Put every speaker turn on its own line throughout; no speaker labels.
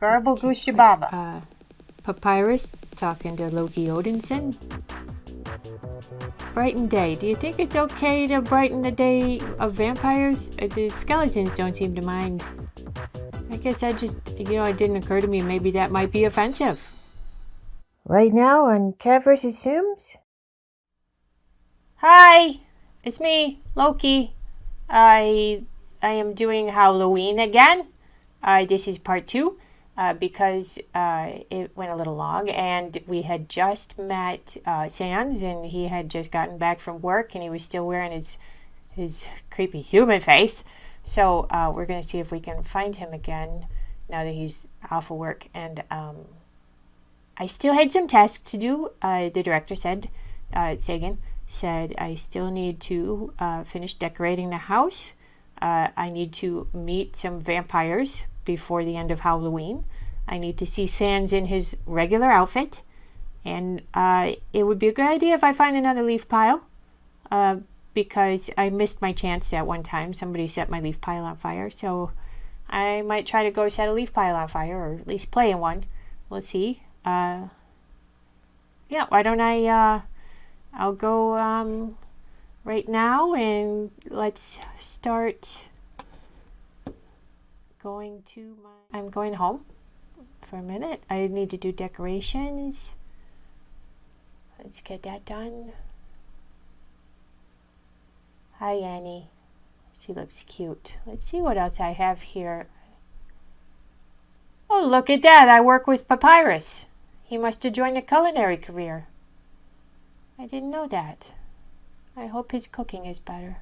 Garble Goose Shababa.
Uh, Papyrus talking to Loki Odinson. Brighten day. Do you think it's okay to brighten the day of vampires? Uh, the skeletons don't seem to mind. I guess that just, you know, it didn't occur to me maybe that might be offensive.
Right now on Cat vs. Sims?
Hi, it's me, Loki. I I am doing Halloween again. Uh, this is part two uh, because uh, it went a little long and we had just met uh, Sans and he had just gotten back from work and he was still wearing his his creepy human face. So uh, we're going to see if we can find him again now that he's off of work. And um, I still had some tasks to do. Uh, the director said, Sagan said I still need to finish decorating the house. I need to meet some vampires before the end of Halloween. I need to see Sans in his regular outfit. And uh, it would be a good idea if I find another leaf pile. Uh, because I missed my chance at one time. Somebody set my leaf pile on fire. So I might try to go set a leaf pile on fire. Or at least play in one. Let's see. Uh, yeah, why don't I... Uh, I'll go um, right now and let's start going to my, I'm going home for a minute. I need to do decorations. Let's get that done. Hi Annie. She looks cute. Let's see what else I have here. Oh, look at that. I work with Papyrus. He must have joined a culinary career. I didn't know that. I hope his cooking is better.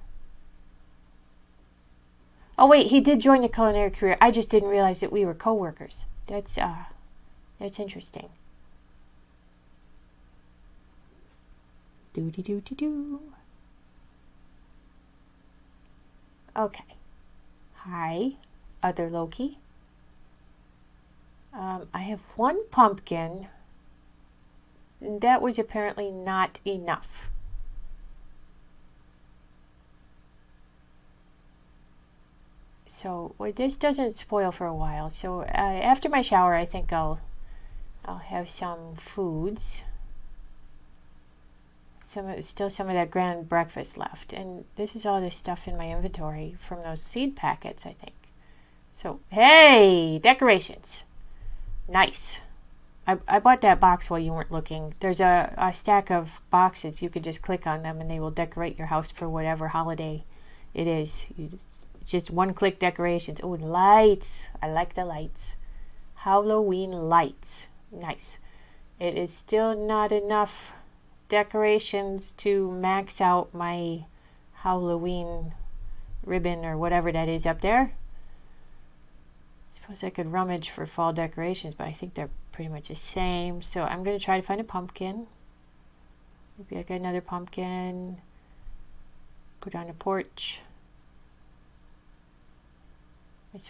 Oh wait, he did join the culinary career. I just didn't realize that we were co-workers. That's uh that's interesting. Doody doo doo doo. Okay. Hi, other Loki. Um, I have one pumpkin. That was apparently not enough. So well, this doesn't spoil for a while. So uh, after my shower, I think I'll I'll have some foods. Some still some of that grand breakfast left, and this is all the stuff in my inventory from those seed packets, I think. So hey, decorations, nice. I, I bought that box while you weren't looking. There's a, a stack of boxes. You can just click on them and they will decorate your house for whatever holiday it is. You just just one click decorations. Oh, lights. I like the lights. Halloween lights. Nice. It is still not enough decorations to max out my Halloween ribbon or whatever that is up there. I suppose I could rummage for fall decorations, but I think they're pretty much the same. So I'm going to try to find a pumpkin. Maybe I get another pumpkin. Put on a porch.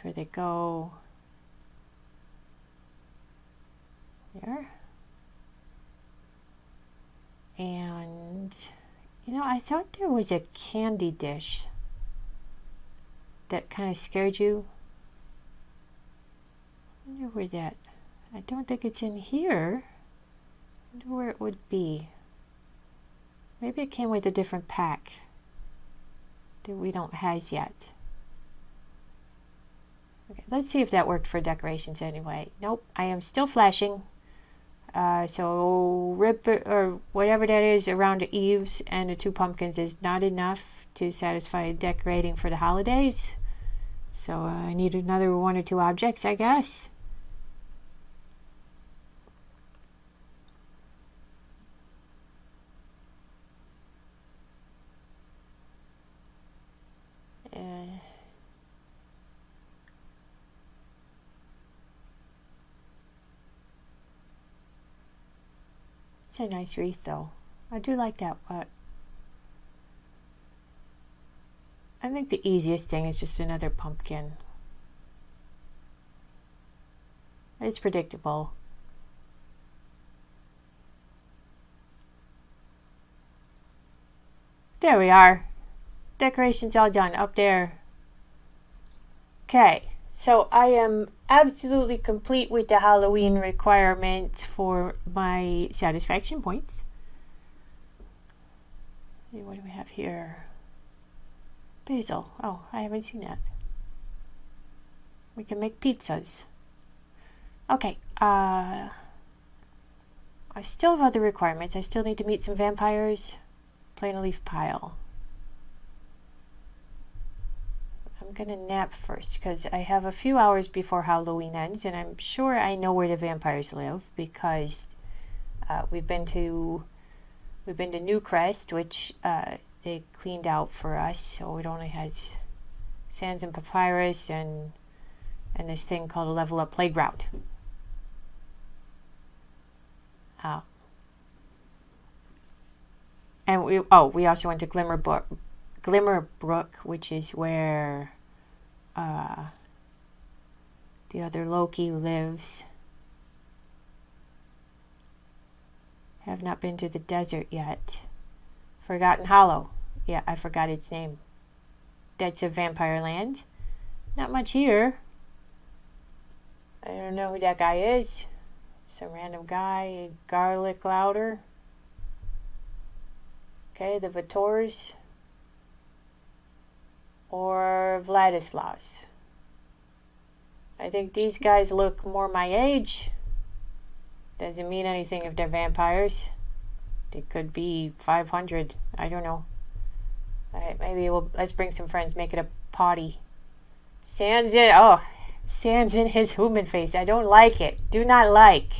Where they go. There. And, you know, I thought there was a candy dish that kind of scared you. I wonder where that, I don't think it's in here. I wonder where it would be. Maybe it came with a different pack that we don't has yet. Okay, let's see if that worked for decorations anyway. Nope, I am still flashing. Uh, so rip or whatever that is around the eaves and the two pumpkins is not enough to satisfy decorating for the holidays. So uh, I need another one or two objects, I guess. A nice wreath though. I do like that, but I think the easiest thing is just another pumpkin. It's predictable. There we are. Decorations all done up there. Okay, So I am absolutely complete with the Halloween requirements for my satisfaction points. What do we have here? Basil. Oh, I haven't seen that. We can make pizzas. Okay, uh... I still have other requirements. I still need to meet some vampires. Plain a leaf pile. I'm gonna nap first because I have a few hours before Halloween ends and I'm sure I know where the vampires live because uh, we've been to we've been to Newcrest which uh, they cleaned out for us so it only has Sans and papyrus and and this thing called a level up playground. Uh, and we oh we also went to Glimmerbrook, Glimmer Brook, which is where uh, the other Loki lives. Have not been to the desert yet. Forgotten Hollow. Yeah, I forgot its name. That's a vampire land. Not much here. I don't know who that guy is. Some random guy, Garlic Louder. Okay, the Vatores. Or Vladislaus. I think these guys look more my age. Doesn't mean anything if they're vampires. They could be 500. I don't know. Alright, maybe we'll let's bring some friends, make it a party. Sans in, Oh, Sans in his human face. I don't like it. Do not like.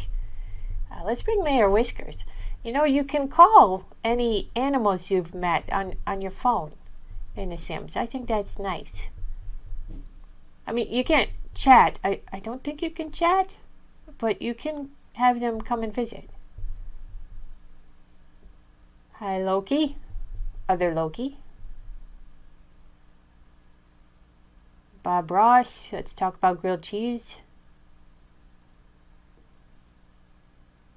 Uh, let's bring Mayor Whiskers. You know, you can call any animals you've met on, on your phone in The Sims. I think that's nice. I mean, you can't chat. I, I don't think you can chat, but you can have them come and visit. Hi, Loki. Other Loki. Bob Ross. Let's talk about grilled cheese.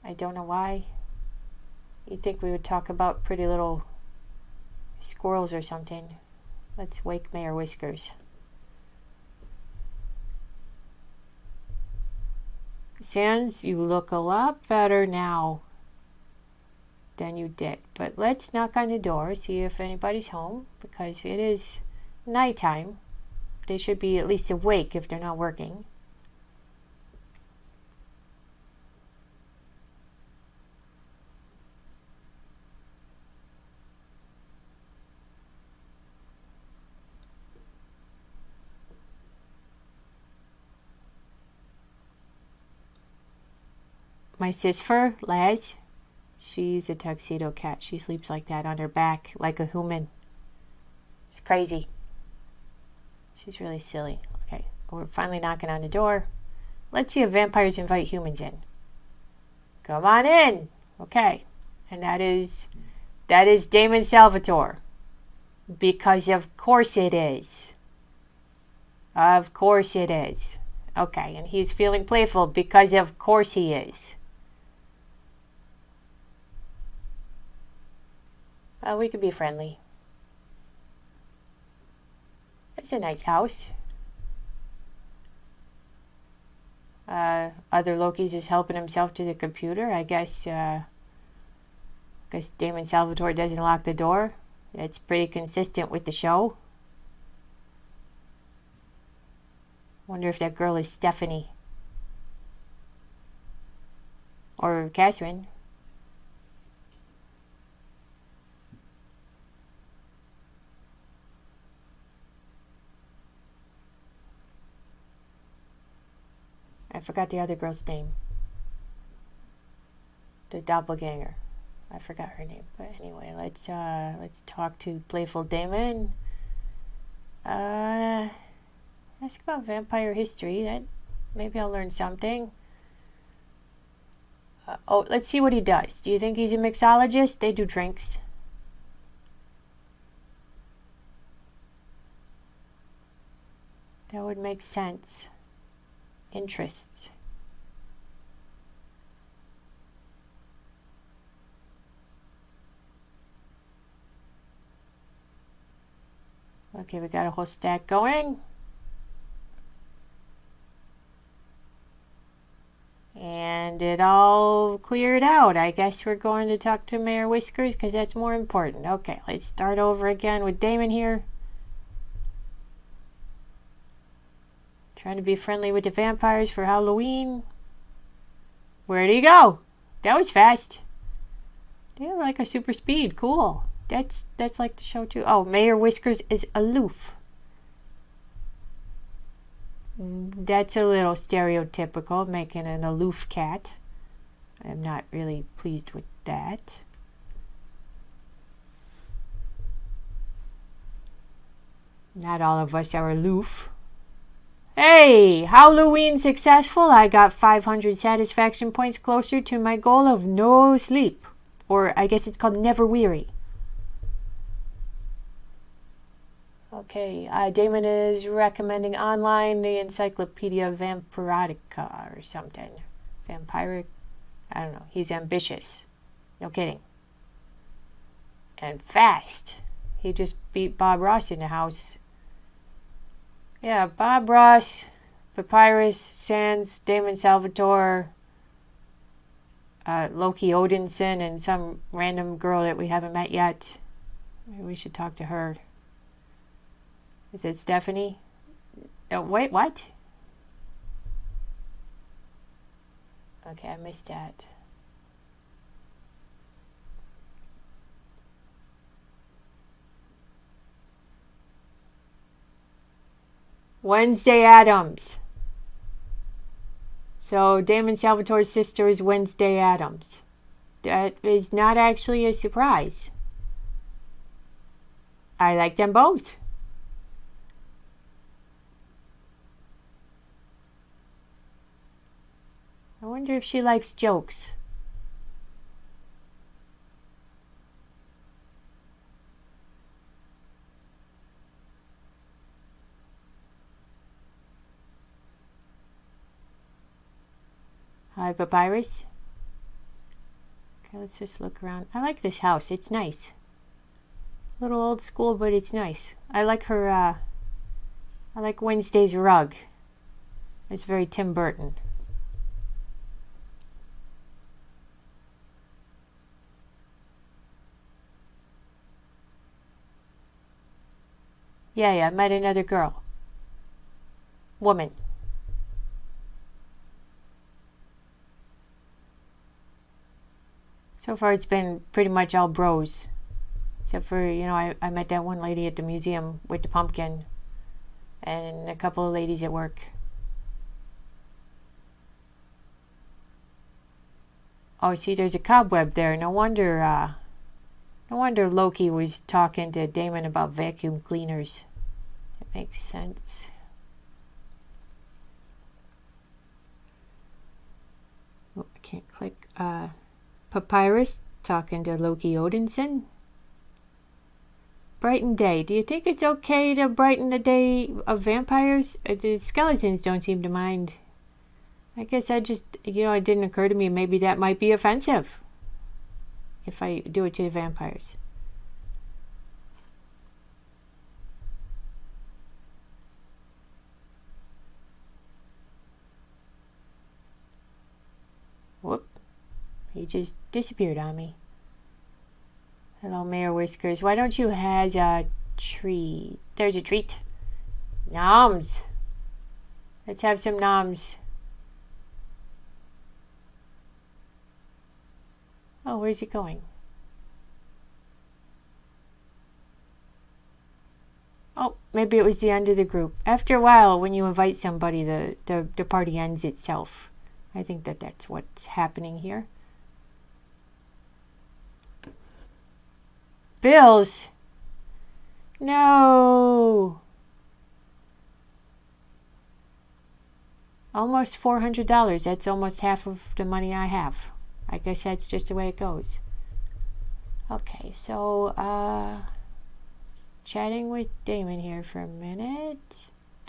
I don't know why. You'd think we would talk about pretty little squirrels or something. Let's wake Mayor Whiskers. Sans, you look a lot better now than you did. But let's knock on the door, see if anybody's home, because it is nighttime. They should be at least awake if they're not working. My sister, Laz, she's a tuxedo cat. She sleeps like that on her back, like a human. It's crazy. She's really silly. Okay, we're finally knocking on the door. Let's see if vampires invite humans in. Come on in. Okay. And that is that is Damon Salvatore. Because of course it is. Of course it is. Okay, and he's feeling playful because of course he is. Uh, we could be friendly. It's a nice house. Uh, other Loki's is helping himself to the computer. I guess, uh, guess Damon Salvatore doesn't lock the door. It's pretty consistent with the show. Wonder if that girl is Stephanie. Or Catherine. I forgot the other girl's name. The doppelganger. I forgot her name. But anyway, let's uh let's talk to Playful Damon. Uh ask about vampire history. That maybe I'll learn something. Uh, oh, let's see what he does. Do you think he's a mixologist? They do drinks. That would make sense interest. Okay, we got a whole stack going. And it all cleared out. I guess we're going to talk to Mayor Whiskers because that's more important. Okay, let's start over again with Damon here. Trying to be friendly with the vampires for Halloween. Where'd he go? That was fast. They like a super speed. Cool. That's that's like the show too. Oh, Mayor Whiskers is aloof. That's a little stereotypical, making an aloof cat. I'm not really pleased with that. Not all of us are aloof. Hey, Halloween successful. I got 500 satisfaction points closer to my goal of no sleep. Or I guess it's called never weary. Okay, uh, Damon is recommending online the Encyclopedia Vampirica or something. Vampiric? I don't know. He's ambitious. No kidding. And fast. He just beat Bob Ross in the house. Yeah, Bob Ross, Papyrus, Sans, Damon Salvatore, uh, Loki Odinson, and some random girl that we haven't met yet. Maybe we should talk to her. Is it Stephanie? Oh, wait, what? Okay, I missed that. Wednesday Addams. So Damon Salvatore's sister is Wednesday Addams. That is not actually a surprise. I like them both. I wonder if she likes jokes. Papyrus. Okay, let's just look around. I like this house. It's nice. A little old school, but it's nice. I like her, uh, I like Wednesday's rug. It's very Tim Burton. Yeah, yeah, I met another girl. Woman. So far, it's been pretty much all bros. Except for, you know, I, I met that one lady at the museum with the pumpkin. And a couple of ladies at work. Oh, see, there's a cobweb there. No wonder, uh, no wonder Loki was talking to Damon about vacuum cleaners. It makes sense. Oh, I can't click. Uh, Papyrus talking to Loki Odinson. Brighten day. Do you think it's okay to brighten the day of vampires? Uh, the skeletons don't seem to mind. I guess I just, you know, it didn't occur to me maybe that might be offensive if I do it to the vampires. Whoop. He just disappeared on me. Hello, Mayor Whiskers. Why don't you have a treat? There's a treat. Noms. Let's have some noms. Oh, where's he going? Oh, maybe it was the end of the group. After a while, when you invite somebody, the, the, the party ends itself. I think that that's what's happening here. Bills? No. Almost $400. That's almost half of the money I have. I guess that's just the way it goes. Okay, so uh, chatting with Damon here for a minute.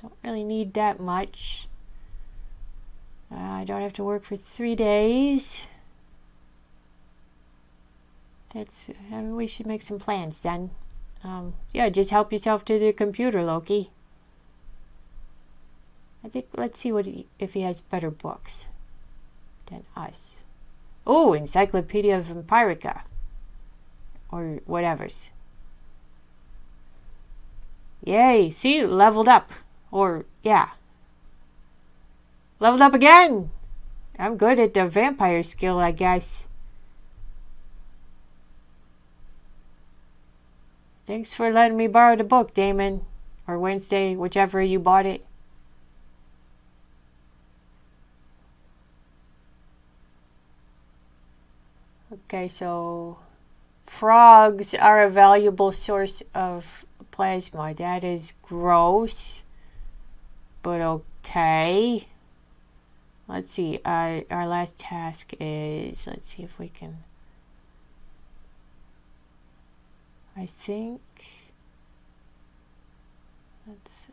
Don't really need that much. Uh, I don't have to work for three days. That's, I mean, we should make some plans then. Um, yeah, just help yourself to the computer, Loki. I think, let's see what he, if he has better books. than us. Oh, Encyclopedia of Vampirica. Or whatever's. Yay, see, leveled up. Or, yeah. Leveled up again! I'm good at the vampire skill, I guess. Thanks for letting me borrow the book, Damon. Or Wednesday, whichever you bought it. Okay, so frogs are a valuable source of plasma. That is gross, but okay. Let's see, uh, our last task is, let's see if we can, I think, that's,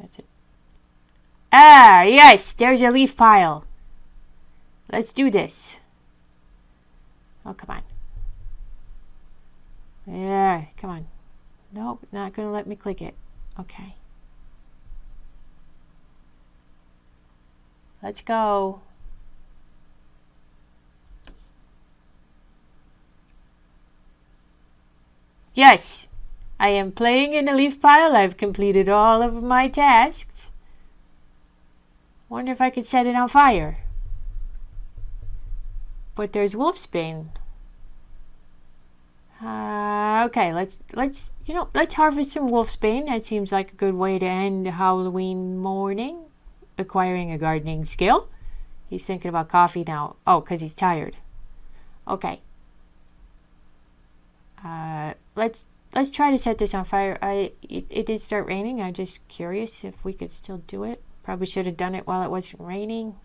that's it. Ah, yes, there's a leaf pile. Let's do this. Oh, come on. Yeah, come on. Nope, not going to let me click it. Okay. Let's go. Yes, I am playing in the leaf pile. I've completed all of my tasks. Wonder if I could set it on fire. But there's wolfsbane. Uh, okay, let's let's you know let's harvest some wolfsbane. That seems like a good way to end Halloween morning. Acquiring a gardening skill. He's thinking about coffee now. Oh, because he's tired. Okay. Uh, let's let's try to set this on fire. I it, it did start raining. I'm just curious if we could still do it. Probably should have done it while it wasn't raining.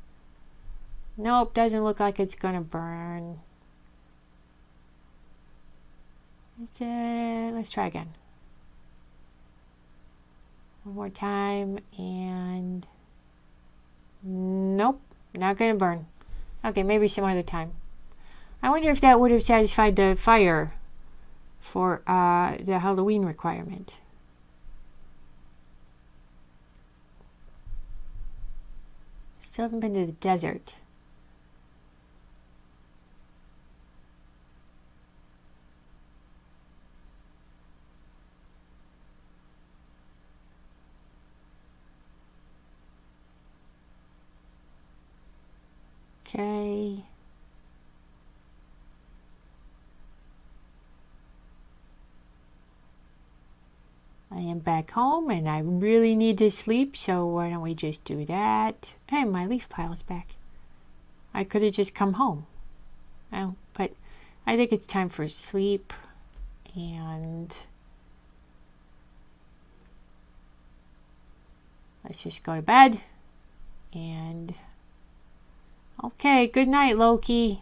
Nope, doesn't look like it's gonna burn. Let's, uh, let's try again. One more time and nope, not gonna burn. Okay, maybe some other time. I wonder if that would have satisfied the fire for uh, the Halloween requirement. Still haven't been to the desert. Okay. Back home and I really need to sleep, so why don't we just do that? And my leaf pile is back. I could have just come home. Well, but I think it's time for sleep and let's just go to bed and Okay, good night, Loki.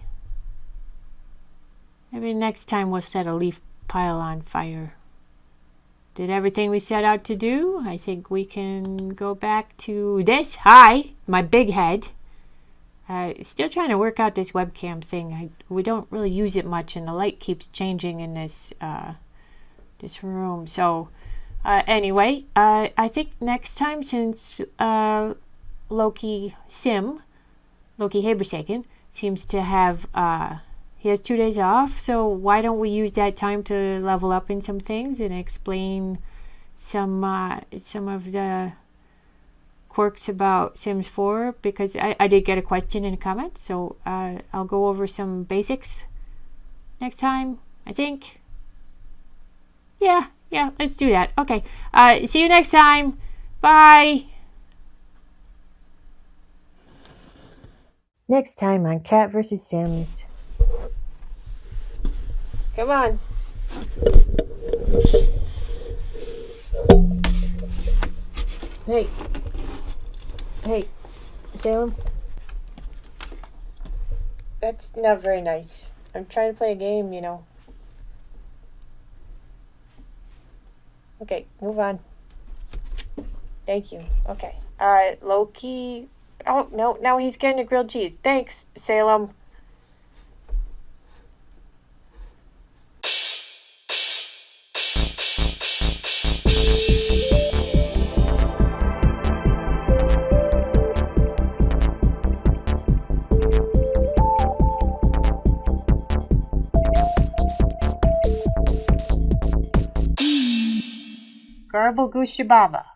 Maybe next time we'll set a leaf pile on fire. Did everything we set out to do. I think we can go back to this. Hi, my big head. Uh, still trying to work out this webcam thing. I, we don't really use it much, and the light keeps changing in this uh, this room. So, uh, anyway, uh, I think next time, since uh, Loki Sim Loki Habersaken seems to have, uh, he has two days off, so why don't we use that time to level up in some things and explain some, uh, some of the quirks about Sims 4 because I, I did get a question in a comment, so uh, I'll go over some basics next time, I think. Yeah, yeah, let's do that. Okay, uh, see you next time. Bye.
Next time on Cat vs. Sims.
Come on.
Hey. Hey, Salem.
That's not very nice. I'm trying to play a game, you know. Okay, move on. Thank you. Okay. Uh, Loki Oh, no, now he's getting a grilled cheese. Thanks, Salem.
狗恭喜爸爸